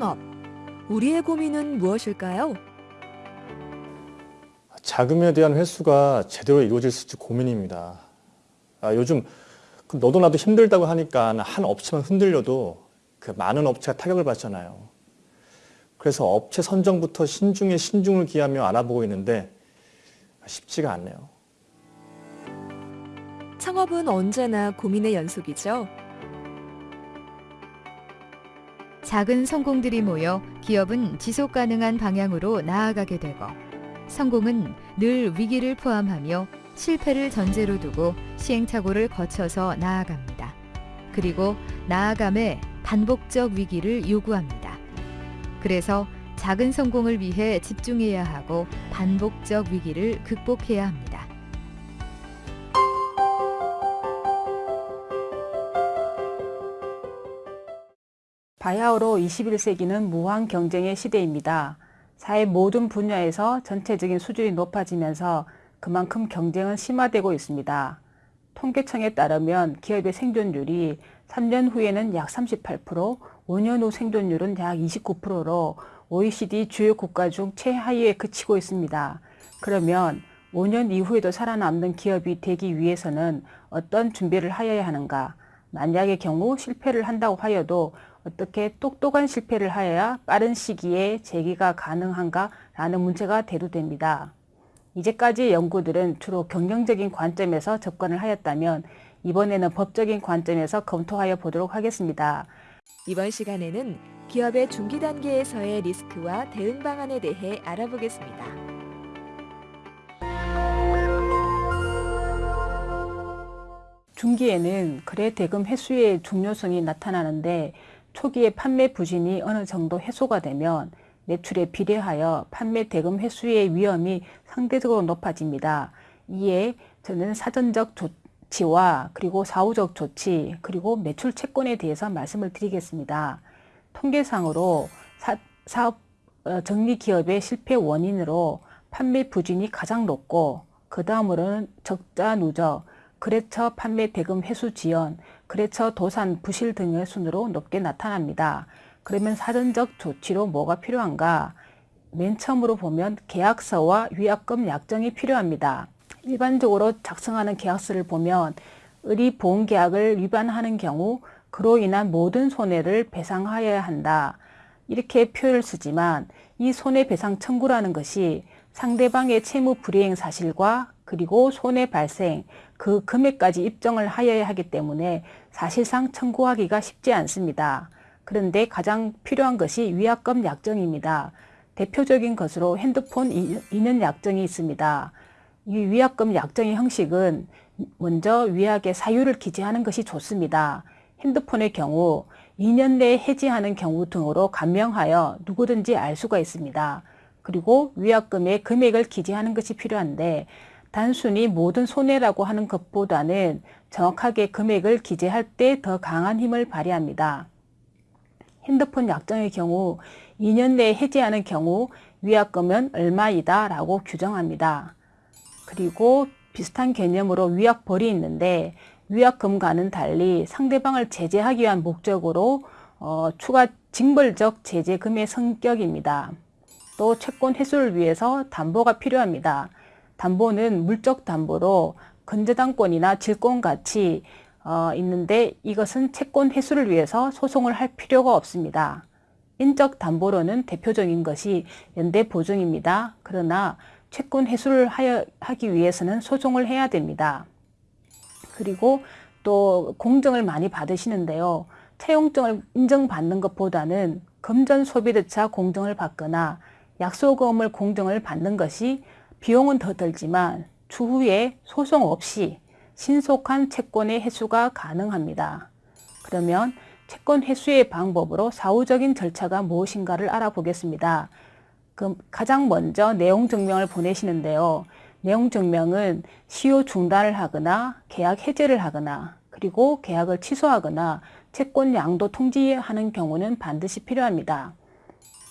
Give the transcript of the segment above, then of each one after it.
창업. 우리의 고민은 무엇일까요? 자금에 대한 회수가 제대로 이루어질 수 있을지 고민입니다. 아, 요즘 그 너도 나도 힘들다고 하니까 한 업체만 흔들려도 그 많은 업체가 타격을 받잖아요. 그래서 업체 선정부터 신중에 신중을 기하며 알아보고 있는데 쉽지가 않네요. 창업은 언제나 고민의 연속이죠. 작은 성공들이 모여 기업은 지속 가능한 방향으로 나아가게 되고 성공은 늘 위기를 포함하며 실패를 전제로 두고 시행착오를 거쳐서 나아갑니다. 그리고 나아감에 반복적 위기를 요구합니다. 그래서 작은 성공을 위해 집중해야 하고 반복적 위기를 극복해야 합니다. 바야흐로 21세기는 무한 경쟁의 시대입니다. 사회 모든 분야에서 전체적인 수준이 높아지면서 그만큼 경쟁은 심화되고 있습니다. 통계청에 따르면 기업의 생존율이 3년 후에는 약 38%, 5년 후 생존율은 약 29%로 OECD 주요 국가 중 최하위에 그치고 있습니다. 그러면 5년 이후에도 살아남는 기업이 되기 위해서는 어떤 준비를 하여야 하는가? 만약의 경우 실패를 한다고 하여도 어떻게 똑똑한 실패를 하여야 빠른 시기에 재기가 가능한가 라는 문제가 대두됩니다. 이제까지의 연구들은 주로 경영적인 관점에서 접근을 하였다면 이번에는 법적인 관점에서 검토하여 보도록 하겠습니다. 이번 시간에는 기업의 중기 단계에서의 리스크와 대응 방안에 대해 알아보겠습니다. 중기에는 거래 대금 회수의 중요성이 나타나는데 초기에 판매 부진이 어느 정도 해소가 되면 매출에 비례하여 판매 대금 회수의 위험이 상대적으로 높아집니다. 이에 저는 사전적 조치와 그리고 사후적 조치 그리고 매출 채권에 대해서 말씀을 드리겠습니다. 통계상으로 사, 사업 어, 정리 기업의 실패 원인으로 판매 부진이 가장 높고 그 다음으로는 적자 누적, 거래처 판매 대금 회수 지연, 거래처 도산 부실 등의 순으로 높게 나타납니다. 그러면 사전적 조치로 뭐가 필요한가? 맨 처음으로 보면 계약서와 위약금 약정이 필요합니다. 일반적으로 작성하는 계약서를 보면 의리 보험 계약을 위반하는 경우 그로 인한 모든 손해를 배상하여야 한다. 이렇게 표현을 쓰지만 이 손해배상 청구라는 것이 상대방의 채무 불이행 사실과 그리고 손해 발생, 그 금액까지 입증을 하여야 하기 때문에 사실상 청구하기가 쉽지 않습니다. 그런데 가장 필요한 것이 위약금 약정입니다. 대표적인 것으로 핸드폰 이년 약정이 있습니다. 이 위약금 약정의 형식은 먼저 위약의 사유를 기재하는 것이 좋습니다. 핸드폰의 경우 2년 내에 해지하는 경우 등으로 간명하여 누구든지 알 수가 있습니다. 그리고 위약금의 금액을 기재하는 것이 필요한데 단순히 모든 손해라고 하는 것보다는 정확하게 금액을 기재할 때 더 강한 힘을 발휘합니다. 핸드폰 약정의 경우 2년 내에 해지하는 경우 위약금은 얼마이다 라고 규정합니다. 그리고 비슷한 개념으로 위약벌이 있는데 위약금과는 달리 상대방을 제재하기 위한 목적으로 어, 추가 징벌적 제재금의 성격입니다. 또 채권 회수를 위해서 담보가 필요합니다. 담보는 물적 담보로 건재당권이나 질권 같이 어, 있는데 이것은 채권 회수를 위해서 소송을 할 필요가 없습니다. 인적 담보로는 대표적인 것이 연대 보증입니다. 그러나 채권 회수를 하여, 하기 위해서는 소송을 해야 됩니다. 그리고 또 공정을 많이 받으시는데요. 채용증을 인정받는 것보다는 금전 소비대차 공정을 받거나 약소금을 공정을 받는 것이 비용은 더 들지만 추후에 소송 없이 신속한 채권의 회수가 가능합니다. 그러면 채권 회수의 방법으로 사후적인 절차가 무엇인가를 알아보겠습니다. 그럼 가장 먼저 내용 증명을 보내시는데요. 내용 증명은 시효 중단을 하거나 계약 해제를 하거나 그리고 계약을 취소하거나 채권 양도 통지하는 경우는 반드시 필요합니다.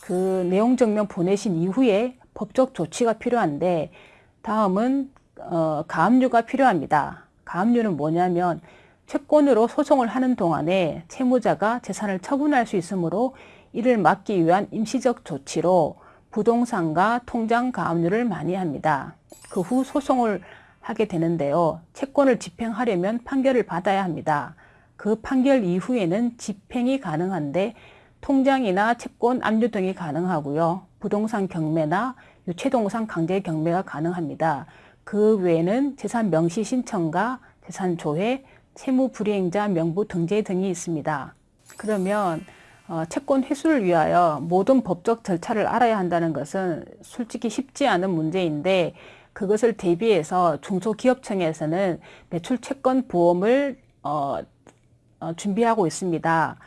그 내용 증명 보내신 이후에 법적 조치가 필요한데 다음은 어, 가압류가 필요합니다. 가압류는 뭐냐면 채권으로 소송을 하는 동안에 채무자가 재산을 처분할 수 있으므로 이를 막기 위한 임시적 조치로 부동산과 통장 가압류를 많이 합니다. 그 후 소송을 하게 되는데요. 채권을 집행하려면 판결을 받아야 합니다. 그 판결 이후에는 집행이 가능한데 통장이나 채권 압류 등이 가능하고요. 부동산 경매나 유체동산 강제 경매가 가능합니다. 그 외에는 재산 명시 신청과 재산 조회, 채무 불이행자 명부 등재 등이 있습니다. 그러면 어, 채권 회수를 위하여 모든 법적 절차를 알아야 한다는 것은 솔직히 쉽지 않은 문제인데 그것을 대비해서 중소기업청에서는 매출 채권 보험을 어, 어, 준비하고 있습니다.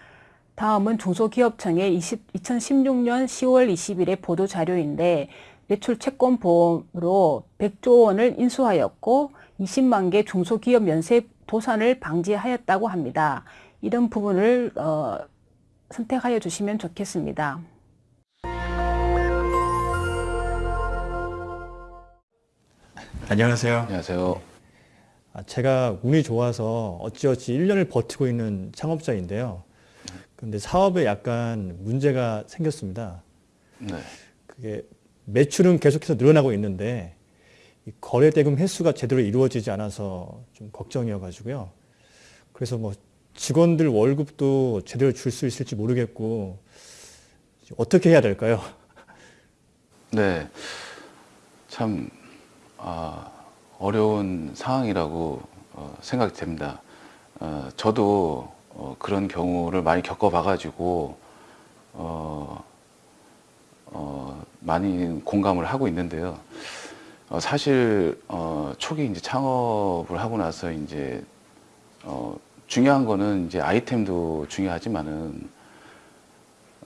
다음은 중소기업청의 20, 2016년 10월 20일의 보도 자료인데 매출 채권 보험으로 100조 원을 인수하였고 20만 개 중소기업 연쇄 도산을 방지하였다고 합니다. 이런 부분을 어, 선택하여 주시면 좋겠습니다. 안녕하세요. 안녕하세요. 아, 제가 운이 좋아서 어찌어찌 1년을 버티고 있는 창업자인데요. 근데 사업에 약간 문제가 생겼습니다. 네. 그게 매출은 계속해서 늘어나고 있는데 이 거래 대금 횟수가 제대로 이루어지지 않아서 좀 걱정이어가지고요. 그래서 뭐 직원들 월급도 제대로 줄 수 있을지 모르겠고 어떻게 해야 될까요? 네. 참, 아, 어려운 상황이라고 어, 생각이 됩니다. 어, 저도 어, 그런 경우를 많이 겪어봐가지고, 어, 어, 많이 공감을 하고 있는데요. 어, 사실, 어, 초기 이제 창업을 하고 나서 이제, 어, 중요한 거는 이제 아이템도 중요하지만은,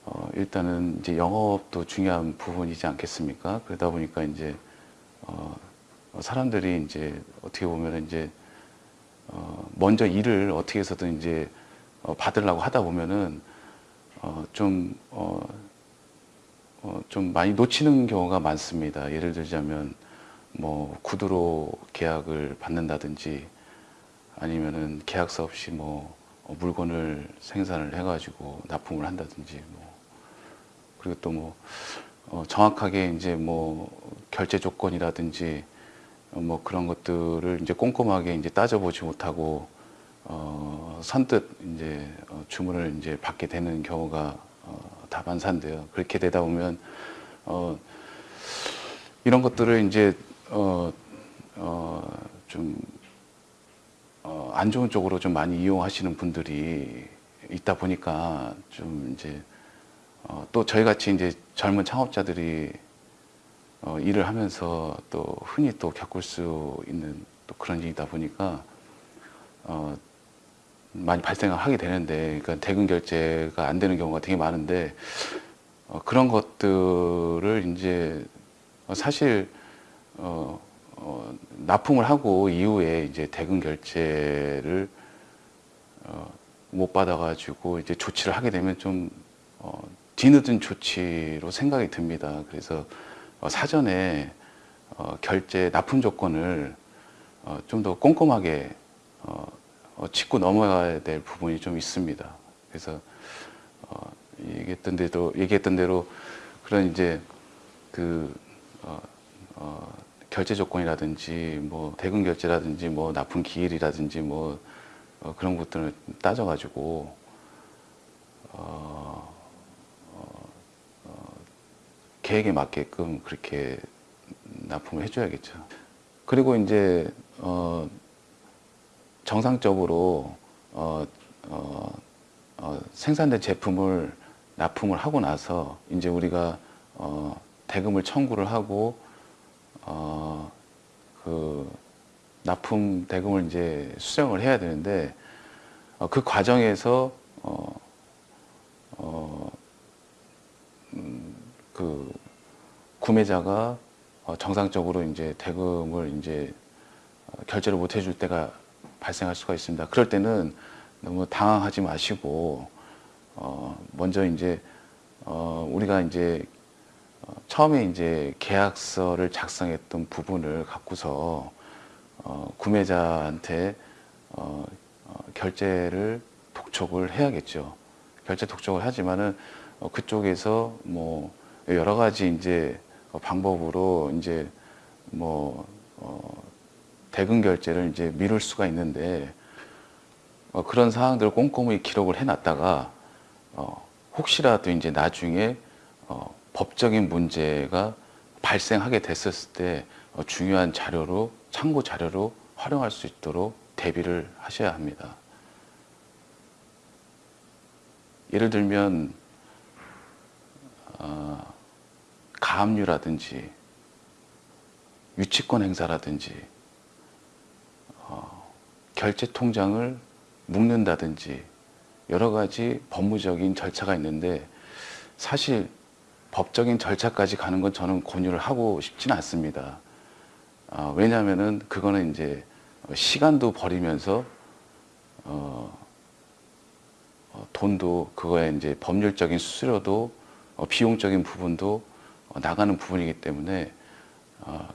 어, 일단은 이제 영업도 중요한 부분이지 않겠습니까? 그러다 보니까 이제, 어, 사람들이 이제 어떻게 보면 이제, 어, 먼저 일을 어떻게 해서든 이제, 어, 받으려고 하다 보면은, 어, 좀, 어, 어, 좀 많이 놓치는 경우가 많습니다. 예를 들자면, 뭐, 구두로 계약을 받는다든지, 아니면은 계약서 없이 뭐, 어, 물건을 생산을 해가지고 납품을 한다든지, 뭐, 그리고 또 뭐, 어, 정확하게 이제 뭐, 결제 조건이라든지, 어, 뭐 그런 것들을 이제 꼼꼼하게 이제 따져보지 못하고, 어, 선뜻 이제 어, 주문을 이제 받게 되는 경우가 어, 다반사인데요. 그렇게 되다 보면, 어, 이런 것들을 이제, 어, 어, 좀, 어, 안 좋은 쪽으로 좀 많이 이용하시는 분들이 있다 보니까 좀 이제 어, 또 저희 같이 이제 젊은 창업자들이 어, 일을 하면서 또 흔히 또 겪을 수 있는 또 그런 일이다 보니까 어, 많이 발생을 하게 되는데 그러니까 대금 결제가 안 되는 경우가 되게 많은데 어, 그런 것들을 이제 어, 사실 어, 어, 납품을 하고 이후에 이제 대금 결제를 어, 못 받아가지고 이제 조치를 하게 되면 좀 어, 뒤늦은 조치로 생각이 듭니다. 그래서 어, 사전에 어, 결제 납품 조건을 어, 좀 더 꼼꼼하게 어, 어, 짚고 넘어가야 될 부분이 좀 있습니다. 그래서 어, 얘기했던 대로 얘기했던 대로 그런 이제 그 어, 어, 결제 조건이라든지 뭐 대금 결제라든지 뭐 납품 기일이라든지 뭐 어, 그런 것들을 따져가지고 어, 어, 어, 계획에 맞게끔 그렇게 납품을 해줘야겠죠. 그리고 이제 어, 정상적으로 어, 어, 어, 생산된 제품을 납품을 하고 나서 이제 우리가 어, 대금을 청구를 하고 어, 그 납품 대금을 이제 수령을 해야 되는데 어, 그 과정에서 어, 어, 음, 그 구매자가 어, 정상적으로 이제 대금을 이제 어, 결제를 못 해줄 때가 발생할 수가 있습니다. 그럴 때는 너무 당황하지 마시고 어, 먼저 이제 어, 우리가 이제 어, 처음에 이제 계약서를 작성했던 부분을 갖고서 어, 구매자한테 어, 어, 결제를 독촉을 해야겠죠. 결제 독촉을 하지만은 어, 그쪽에서 뭐 여러 가지 이제 어, 방법으로 이제 뭐 어, 대금 결제를 이제 미룰 수가 있는데 어, 그런 사항들을 꼼꼼히 기록을 해놨다가 어, 혹시라도 이제 나중에 어, 법적인 문제가 발생하게 됐었을 때 어, 중요한 자료로 참고 자료로 활용할 수 있도록 대비를 하셔야 합니다. 예를 들면 어, 가압류라든지 유치권 행사라든지 어, 결제 통장을 묶는다든지 여러 가지 법무적인 절차가 있는데 사실 법적인 절차까지 가는 건 저는 권유를 하고 싶지는 않습니다. 어, 왜냐하면은 그거는 이제 시간도 버리면서 어, 어, 돈도 그거에 이제 법률적인 수수료도 어, 비용적인 부분도 어, 나가는 부분이기 때문에 어,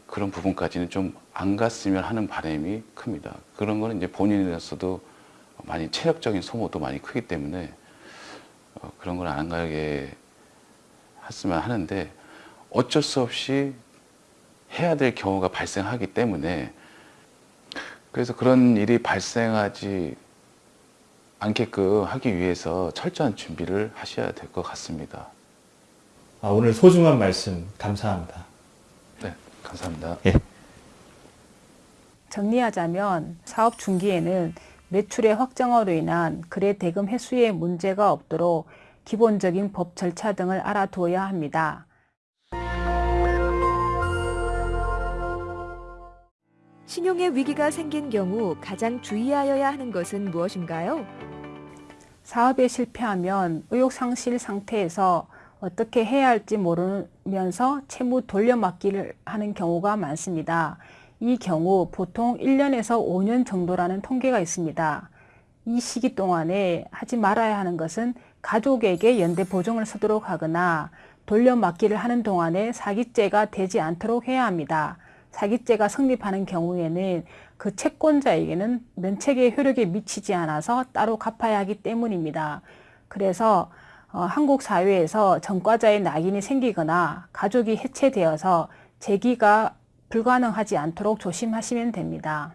그런 부분까지는 좀 안 갔으면 하는 바람이 큽니다. 그런 거는 이제 본인으로서도 많이 체력적인 소모도 많이 크기 때문에 어, 그런 걸 안 가게 했으면 하는데 어쩔 수 없이 해야 될 경우가 발생하기 때문에 그래서 그런 일이 발생하지 않게끔 하기 위해서 철저한 준비를 하셔야 될 것 같습니다. 아, 오늘 소중한 말씀 감사합니다. 네, 감사합니다. 정리하자면 사업 중기에는 매출의 확정으로 인한 거래 대금 회수에 문제가 없도록 기본적인 법 절차 등을 알아두어야 합니다. 신용의 위기가 생긴 경우 가장 주의하여야 하는 것은 무엇인가요? 사업에 실패하면 의욕 상실 상태에서 어떻게 해야 할지 모르면서 채무 돌려막기를 하는 경우가 많습니다. 이 경우 보통 1년에서 5년 정도라는 통계가 있습니다. 이 시기 동안에 하지 말아야 하는 것은 가족에게 연대 보증을 서도록 하거나 돌려막기를 하는 동안에 사기죄가 되지 않도록 해야 합니다. 사기죄가 성립하는 경우에는 그 채권자에게는 면책의 효력에 미치지 않아서 따로 갚아야 하기 때문입니다. 그래서 어, 한국 사회에서 전과자의 낙인이 생기거나 가족이 해체되어서 재기가 불가능하지 않도록 조심하시면 됩니다.